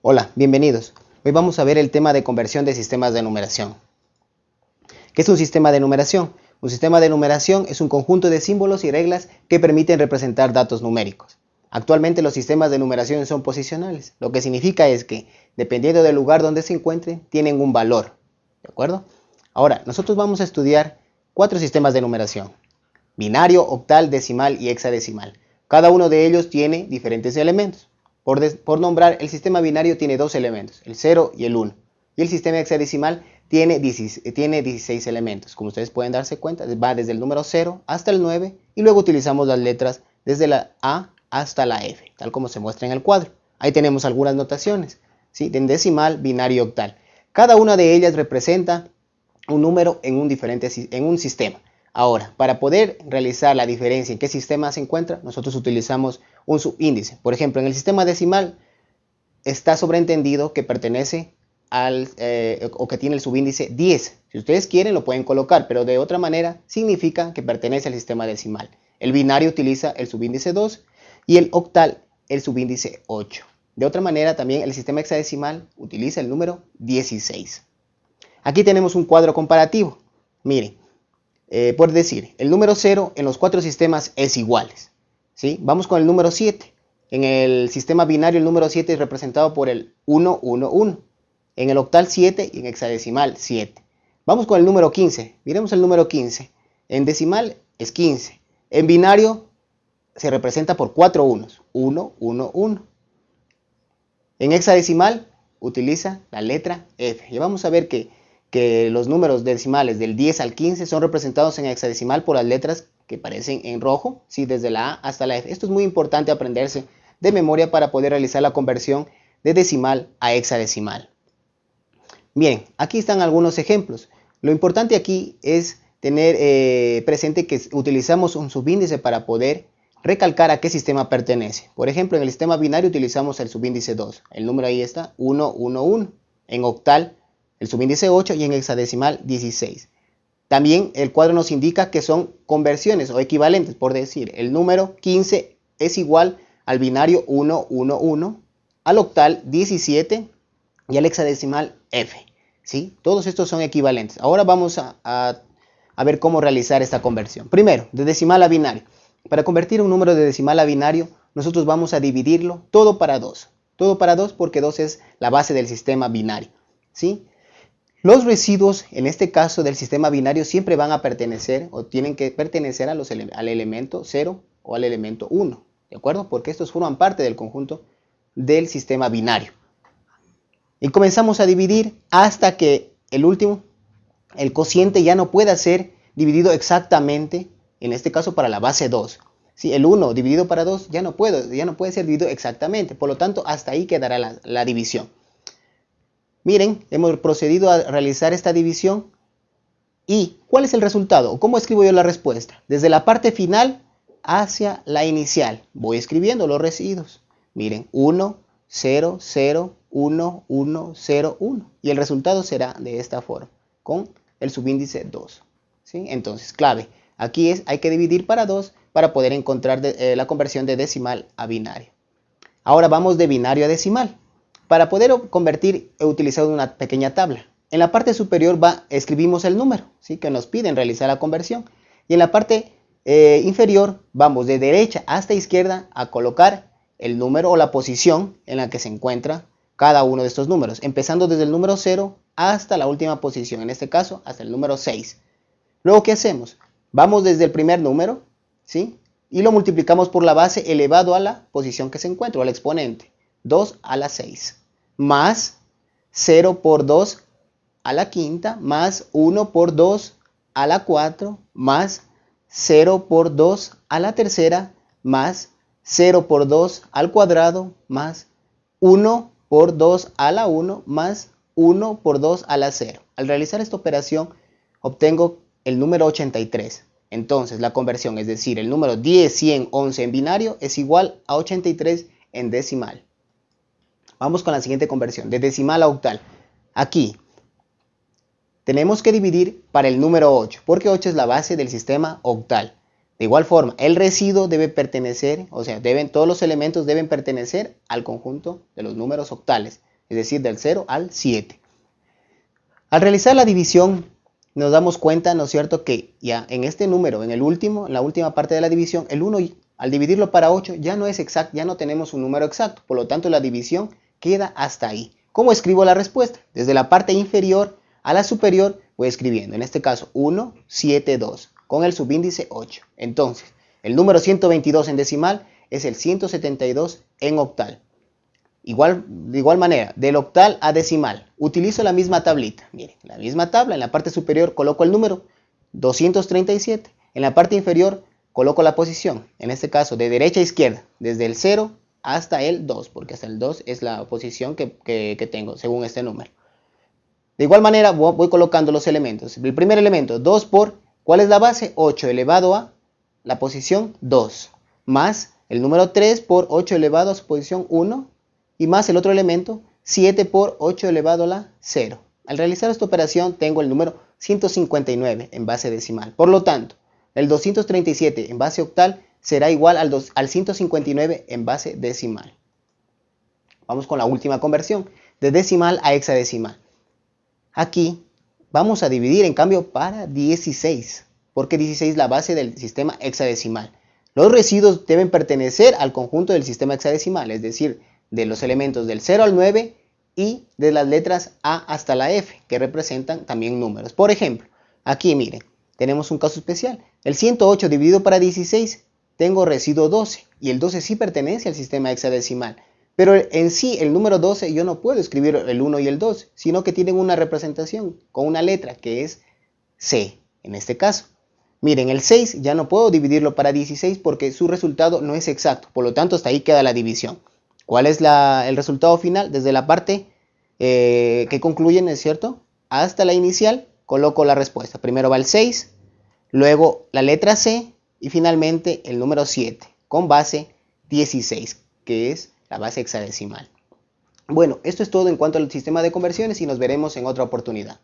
Hola, bienvenidos. Hoy vamos a ver el tema de conversión de sistemas de numeración. ¿Qué es un sistema de numeración? Un sistema de numeración es un conjunto de símbolos y reglas que permiten representar datos numéricos. Actualmente los sistemas de numeración son posicionales, lo que significa es que, dependiendo del lugar donde se encuentren, tienen un valor. ¿De acuerdo? Ahora, nosotros vamos a estudiar cuatro sistemas de numeración. Binario, octal, decimal y hexadecimal. Cada uno de ellos tiene diferentes elementos. Por, nombrar, el sistema binario tiene dos elementos, el 0 y el 1. Y el sistema hexadecimal tiene 16, tiene 16 elementos. Como ustedes pueden darse cuenta, va desde el número 0 hasta el 9 y luego utilizamos las letras desde la A hasta la F, tal como se muestra en el cuadro. Ahí tenemos algunas notaciones, ¿sí? de decimal, binario octal. Cada una de ellas representa un número en un, diferente, en un sistema. Ahora, para poder realizar la diferencia en qué sistema se encuentra, nosotros utilizamos un subíndice. Por ejemplo, en el sistema decimal está sobreentendido que pertenece al, eh, o que tiene el subíndice 10. Si ustedes quieren lo pueden colocar, pero de otra manera significa que pertenece al sistema decimal. El binario utiliza el subíndice 2 y el octal el subíndice 8. De otra manera también el sistema hexadecimal utiliza el número 16. Aquí tenemos un cuadro comparativo. Miren, eh, por decir, el número 0 en los cuatro sistemas es iguales. ¿sí? Vamos con el número 7. En el sistema binario el número 7 es representado por el 1, 1, 1. En el octal 7 y en hexadecimal 7. Vamos con el número 15. Miremos el número 15. En decimal es 15. En binario se representa por 4 unos. 1, 1, 1. En hexadecimal utiliza la letra F. Y vamos a ver que que los números decimales del 10 al 15 son representados en hexadecimal por las letras que aparecen en rojo, ¿sí? desde la A hasta la F. Esto es muy importante aprenderse de memoria para poder realizar la conversión de decimal a hexadecimal. Bien, aquí están algunos ejemplos. Lo importante aquí es tener eh, presente que utilizamos un subíndice para poder recalcar a qué sistema pertenece. Por ejemplo, en el sistema binario utilizamos el subíndice 2. El número ahí está 1, 1, 1. En octal el subíndice 8 y en hexadecimal 16. También el cuadro nos indica que son conversiones o equivalentes, por decir, el número 15 es igual al binario 1, 1, 1, al octal 17 y al hexadecimal F. ¿sí? Todos estos son equivalentes. Ahora vamos a, a ver cómo realizar esta conversión. Primero, de decimal a binario. Para convertir un número de decimal a binario, nosotros vamos a dividirlo todo para 2. Todo para 2 porque 2 es la base del sistema binario. ¿sí? Los residuos, en este caso del sistema binario, siempre van a pertenecer o tienen que pertenecer al elemento 0 o al elemento 1, ¿de acuerdo? Porque estos forman parte del conjunto del sistema binario. Y comenzamos a dividir hasta que el último, el cociente ya no pueda ser dividido exactamente, en este caso para la base 2. Si el 1 dividido para 2 ya no puede, ya no puede ser dividido exactamente, por lo tanto hasta ahí quedará la división. Miren, hemos procedido a realizar esta división. ¿Y cuál es el resultado? ¿Cómo escribo yo la respuesta? Desde la parte final hacia la inicial. Voy escribiendo los residuos. Miren, 1, 0, 0, 1, 1, 0, 1. Y el resultado será de esta forma, con el subíndice 2. ¿Sí? Entonces, clave. Aquí es, hay que dividir para 2 para poder encontrar eh, la conversión de decimal a binario. Ahora vamos de binario a decimal. Para poder convertir he utilizado una pequeña tabla. En la parte superior va, escribimos el número ¿sí? que nos piden realizar la conversión. Y en la parte eh, inferior vamos de derecha hasta izquierda a colocar el número o la posición en la que se encuentra cada uno de estos números. Empezando desde el número 0 hasta la última posición, en este caso hasta el número 6. Luego, ¿qué hacemos? Vamos desde el primer número ¿sí? y lo multiplicamos por la base elevado a la posición que se encuentra al exponente. 2 a la 6 más 0 por 2 a la quinta, más 1 por 2 a la 4, más 0 por 2 a la tercera, más 0 por 2 al cuadrado, más 1 por 2 a la 1, más 1 por 2 a la 0. Al realizar esta operación, obtengo el número 83. Entonces, la conversión, es decir, el número 10, 100, 11 en binario es igual a 83 en decimal. Vamos con la siguiente conversión, de decimal a octal. Aquí tenemos que dividir para el número 8, porque 8 es la base del sistema octal. De igual forma, el residuo debe pertenecer, o sea, deben, todos los elementos deben pertenecer al conjunto de los números octales. es decir, del 0 al 7. Al realizar la división, nos damos cuenta, ¿no es cierto?, que ya en este número, en el último, en la última parte de la división, el 1 al dividirlo para 8 ya no es exacto, ya no tenemos un número exacto, por lo tanto la división queda hasta ahí. ¿Cómo escribo la respuesta? Desde la parte inferior a la superior voy escribiendo, en este caso 1, 7, 2, con el subíndice 8. Entonces, el número 122 en decimal es el 172 en octal. Igual, de igual manera, del octal a decimal, utilizo la misma tablita. Miren, la misma tabla, en la parte superior coloco el número 237, en la parte inferior coloco la posición, en este caso de derecha a izquierda, desde el 0 hasta el 2, porque hasta el 2 es la posición que, tengo según este número. De igual manera voy colocando los elementos. El primer elemento, 2 por, ¿cuál es la base? 8 elevado a la posición 2, más el número 3 por 8 elevado a su posición 1, y más el otro elemento 7 por 8 elevado a la 0. Al realizar esta operación tengo el número 159 en base decimal. Por lo tanto, el 237 en base octal será igual al, al 159 en base decimal. Vamos con la última conversión, de decimal a hexadecimal. Aquí vamos a dividir en cambio para 16, porque 16 es la base del sistema hexadecimal. Los residuos deben pertenecer al conjunto del sistema hexadecimal, es decir, de los elementos del 0 al 9 y de las letras A hasta la F, que representan también números. Por ejemplo, aquí miren, tenemos un caso especial. El 108 dividido para 16, tengo residuo 12, y el 12 sí pertenece al sistema hexadecimal. Pero en sí, el número 12 yo no puedo escribir el 1 y el 2, sino que tienen una representación con una letra que es C, en este caso. Miren, el 6 ya no puedo dividirlo para 16 porque su resultado no es exacto, por lo tanto hasta ahí queda la división. ¿Cuál es el resultado final? Desde la parte eh, que concluyen, ¿es cierto? Hasta la inicial, coloco la respuesta. Primero va el 6, luego la letra C y finalmente el número 7 con base 16, que es la base hexadecimal. Bueno, esto es todo en cuanto al sistema de conversiones y nos veremos en otra oportunidad.